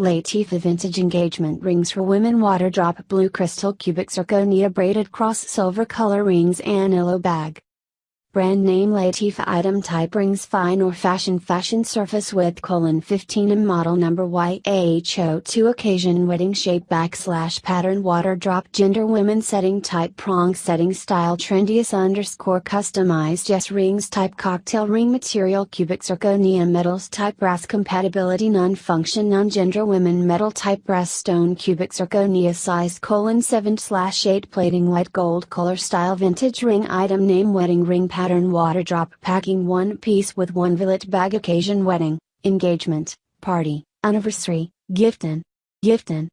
Latifa Vintage Engagement Rings for Women. Water Drop Blue Crystal Cubic Zirconia Braided Cross Silver Color Rings Anillo Bag Brand name Latifa item type rings fine or fashion fashion surface width colon 15 and model number YH02 occasion wedding shape backslash pattern water drop gender women setting type prong setting style trendiest underscore customized yes rings type cocktail ring material cubic zirconia metals type brass compatibility non function non gender women metal type brass stone cubic zirconia size colon 7 slash 8 plating white gold color style vintage ring item name wedding ring pattern water drop packing one piece with one billet bag occasion wedding, engagement, party, anniversary, giftin. Giftin.